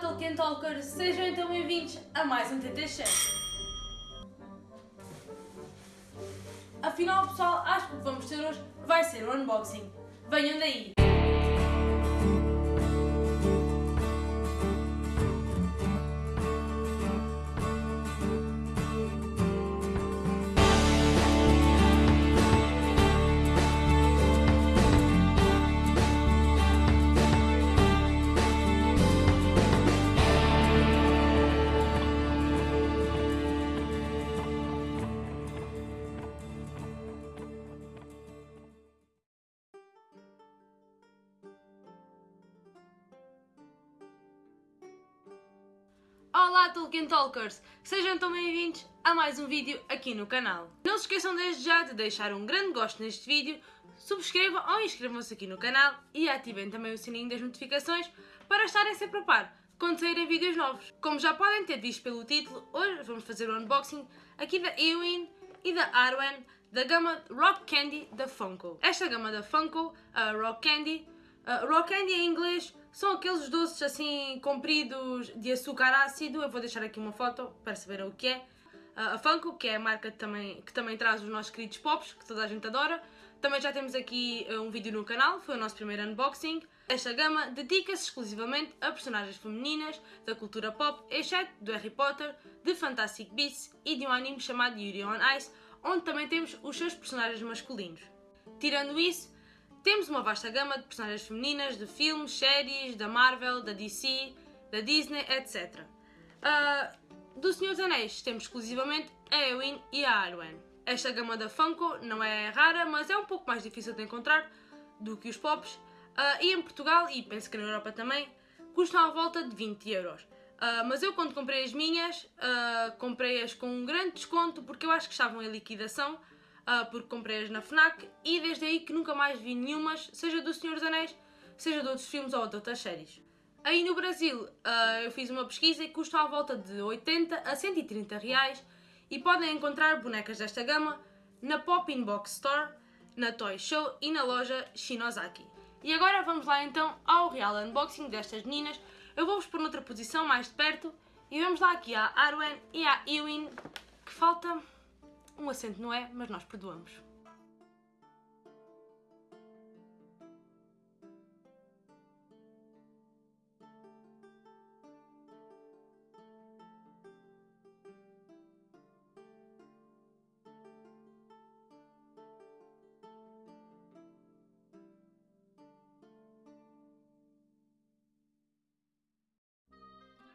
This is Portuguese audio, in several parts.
Tolkien Talkers, sejam então bem-vindos a mais um TT. Afinal, pessoal, acho que o que vamos ter hoje vai ser o unboxing. Venham daí! Olá Tolkien Talkers! Sejam então bem-vindos a mais um vídeo aqui no canal. Não se esqueçam desde já de deixar um grande gosto neste vídeo, subscrevam ou inscrevam-se aqui no canal e ativem também o sininho das notificações para estarem sempre a par quando saírem vídeos novos. Como já podem ter visto pelo título, hoje vamos fazer o unboxing aqui da Ewin e da Arwen da gama Rock Candy da Funko. Esta gama da Funko, a Rock Candy, Rock Candy em inglês são aqueles doces assim compridos de açúcar ácido. Eu vou deixar aqui uma foto para saberem o que é. A Funko, que é a marca que também, que também traz os nossos queridos pops, que toda a gente adora. Também já temos aqui uh, um vídeo no canal, foi o nosso primeiro unboxing. Esta gama dedica-se exclusivamente a personagens femininas da cultura pop, exceto do Harry Potter, de Fantastic Beasts e de um anime chamado Yuri on Ice, onde também temos os seus personagens masculinos. Tirando isso, temos uma vasta gama de personagens femininas de filmes, séries, da Marvel, da DC, da Disney, etc. Uh, do Senhor dos Anéis temos exclusivamente a Eowyn e a Arwen. Esta gama da Funko não é rara, mas é um pouco mais difícil de encontrar do que os Pops. Uh, e em Portugal, e penso que na Europa também, custam à volta de 20 euros. Uh, mas eu quando comprei as minhas, comprei-as com um grande desconto porque eu acho que estavam em liquidação uh, porque comprei-as na FNAC e desde aí que nunca mais vi nenhumas, seja do Senhor dos Anéis, seja de outros filmes ou de outras séries. Aí no Brasil uh, eu fiz uma pesquisa e custa à volta de 80 a 130 reais e podem encontrar bonecas desta gama na Pop In Box Store, na Toy Show e na loja Shinozaki. E agora vamos lá então ao real unboxing destas meninas. Eu vou-vos pôr noutra posição mais de perto e vamos lá aqui à Arwen e à Ewin, que falta um acento não é, mas nós perdoamos.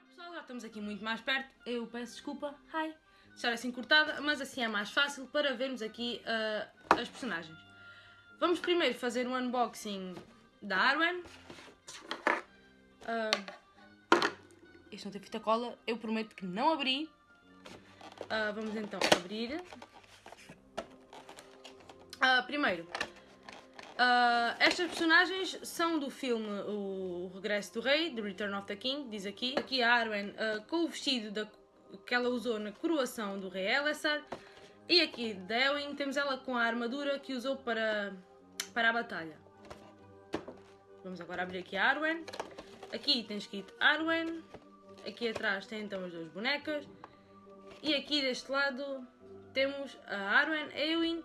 Pessoal, já estamos aqui muito mais perto. Eu peço desculpa. Hi! Estar assim cortada, mas assim é mais fácil para vermos aqui uh, as personagens. Vamos primeiro fazer um unboxing da Arwen. Uh, este não tem fita cola, eu prometo que não abri. Uh, vamos então abrir. Uh, primeiro, uh, estas personagens são do filme O Regresso do Rei, The Return of the King, diz aqui. Aqui a Arwen uh, com o vestido da que ela usou na coroação do rei Elessar. E aqui da temos ela com a armadura que usou para, para a batalha. Vamos agora abrir aqui a Arwen. Aqui tem escrito Arwen. Aqui atrás tem então as duas bonecas. E aqui deste lado temos a Arwen, Ewin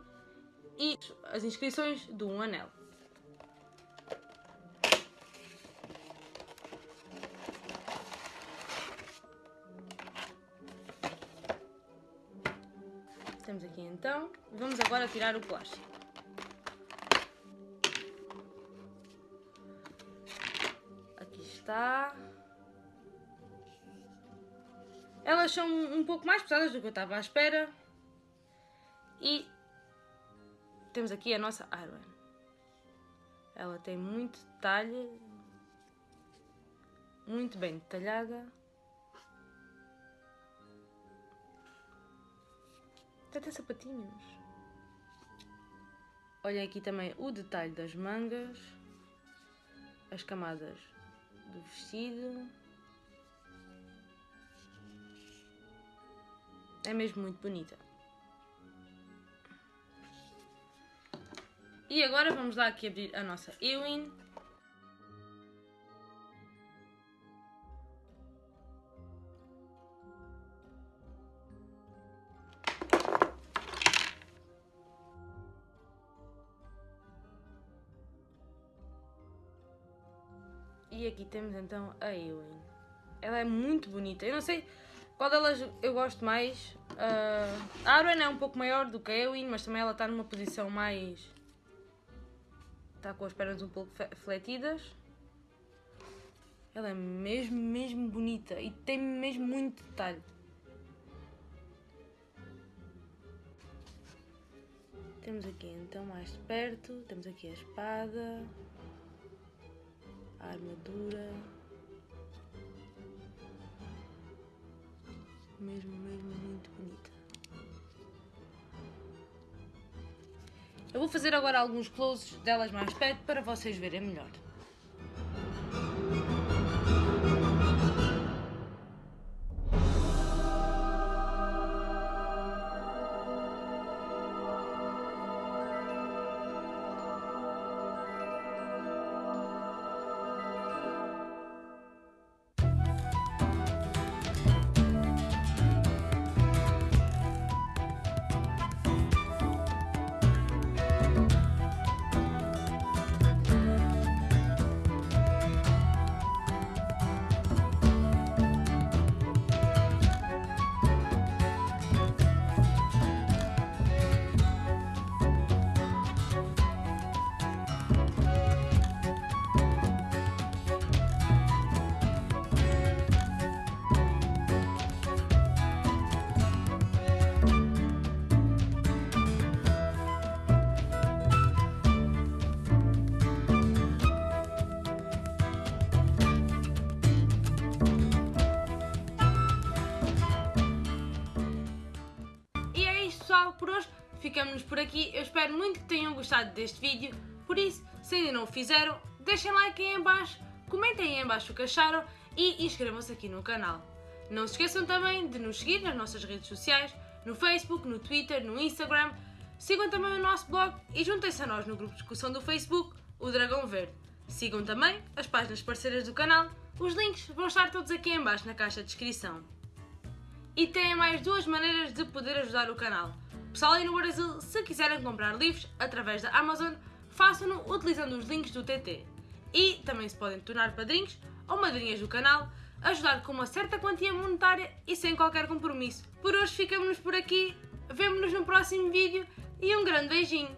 e as inscrições do Um Anel. Temos aqui então. Vamos agora tirar o plástico. Aqui está. Elas são um pouco mais pesadas do que eu estava à espera. E temos aqui a nossa Arwen. Ela tem muito detalhe, muito bem detalhada. Até tem sapatinhos. Olha aqui também o detalhe das mangas. As camadas do vestido. É mesmo muito bonita. E agora vamos lá aqui abrir a nossa Ewin. E aqui temos então a Ewing. Ela é muito bonita. Eu não sei qual delas eu gosto mais. Uh, a Arwen é um pouco maior do que a Ewing, mas também ela está numa posição mais... Está com as pernas um pouco fletidas. Ela é mesmo, mesmo bonita e tem mesmo muito detalhe. Temos aqui então mais perto, temos aqui a espada, a armadura. Mesmo, mesmo muito bonita. Eu vou fazer agora alguns closes delas mais perto para vocês verem melhor. Por hoje ficamos por aqui. Eu espero muito que tenham gostado deste vídeo. Por isso, se ainda não o fizeram, deixem like aí em baixo, comentem aí em baixo o que acharam e inscrevam-se aqui no canal. Não se esqueçam também de nos seguir nas nossas redes sociais, no Facebook, no Twitter, no Instagram. Sigam também o nosso blog e juntem-se a nós no grupo de discussão do Facebook, o Dragão Verde. Sigam também as páginas parceiras do canal, os links vão estar todos aqui em baixo na caixa de descrição. E têm mais duas maneiras de poder ajudar o canal. Pessoal aí no Brasil, se quiserem comprar livros através da Amazon, façam-no utilizando os links do TT. E também se podem tornar padrinhos ou madrinhas do canal, ajudar com uma certa quantia monetária e sem qualquer compromisso. Por hoje ficamos por aqui, vemo-nos no próximo vídeo e um grande beijinho!